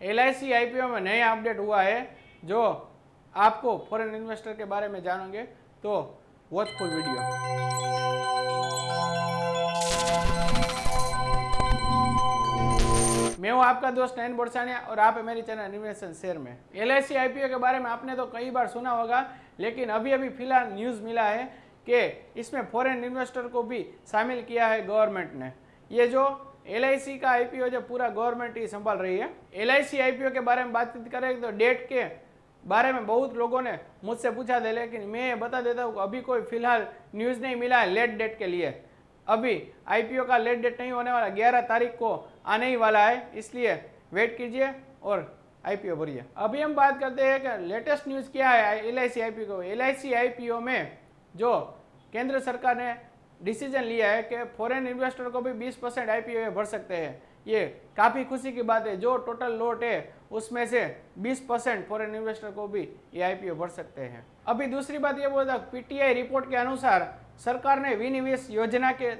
L I में नया update हुआ है, जो आपको फॉरेन इन्वेस्टर के बारे में जानोगे तो वॉच फुल वीडियो मैं हूँ आपका दोस्त नयन बोरसानिया और आप है मेरी चैनल इन्वेस्टन शेयर में। एल आई के बारे में आपने तो कई बार सुना होगा, लेकिन अभी अभी फ़िलहाल न्यूज़ मिला है कि इसमें फॉरेन इन्वेस्टर को भी शामिल किया है गवर्नमेंट ने। ये जो एलआईसी का आईपीओ जो पूरा गवर्नमेंट ही संभाल रही है। एलआईसी आईपीओ के बारे में बातचीत करें तो डेट के बारे में बहुत लोगों ने मुझसे पूछा था, लेकिन मैं बता देता हूँ अभी कोई फ़िलहाल न्यूज़ नहीं मिला है लेट डेट के लिए। अभी आईपीओ का लेट डेट नहीं होने वाला 11 तारीख को आने ही वाला है, इसलिए वेट कीजिए और आईपीओ भरिए। अभी हम बात करते हैं कि लेटेस्ट न्यूज़ क्या है L I C IPO L IPO में जो केंद्र सरकार ने डिसीज़न लिया है कि फॉरेन इन्वेस्टर को भी 20 परसेंट आई भर सकते हैं। ये काफ़ी खुशी की बात है। जो टोटल लोट है, उसमें से 20 परसेंट फॉरेन इन्वेस्टर को भी ये आई भर सकते हैं। अभी दूसरी बात ये बोलता पीटीआई रिपोर्ट के अनुसार सरकार ने विनिवेश योजना के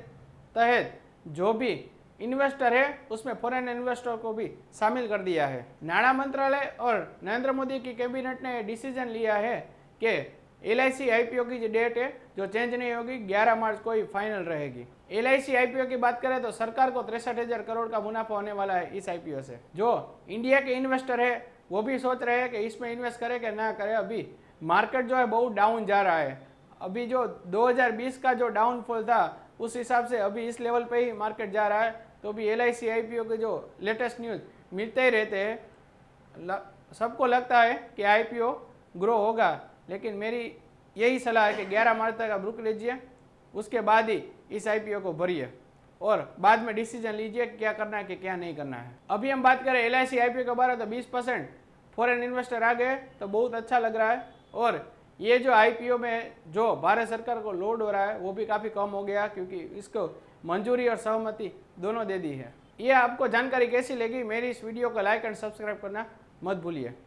तहत जो भी इन्वेस्टर है, उसमें फॉरेन इन्वेस्टर को भी शामिल कर दिया है। नाणा मंत्रालय और नरेंद्र मोदी की कैबिनेट ने डिसीज़न लिया है कि एल आई की जो डेट है, जो चेंज नहीं होगी 11 मार्च को ही फाइनल रहेगी। एल आई की बात करें तो सरकार को तिरसठ हज़ार करोड़ का मुनाफा होने वाला है इस आईपीओ से। जो इंडिया के इन्वेस्टर है, वो भी सोच रहे हैं कि इसमें इन्वेस्ट करे कि ना करे। अभी मार्केट जो है, बहुत डाउन जा रहा है। अभी जो 2020 का जो डाउनफॉल था, उस हिसाब से अभी इस लेवल पे ही मार्केट जा रहा है। तो भी एल आई के जो लेटेस्ट न्यूज़ मिलते ही रहते हैं। सबको लगता है कि आईपीओ ग्रो होगा। लेकिन मेरी यही सलाह है कि 11 मार्च तक आप रुक लीजिए, उसके बाद ही इस आईपीओ को भरिए और बाद में डिसीज़न लीजिए क्या करना है, कि क्या नहीं करना है। अभी हम बात करें एल आई सी आई के बारे में तो 20 परसेंट फॉरन इन्वेस्टर आ गए तो बहुत अच्छा लग रहा है। और ये जो आईपीओ में जो भारत सरकार को लोड हो रहा है, वो भी काफ़ी कम हो गया, क्योंकि इसको मंजूरी और सहमति दोनों दे दी है। ये आपको जानकारी कैसी लगी, मेरी इस वीडियो को लाइक एंड सब्सक्राइब करना मत भूलिए।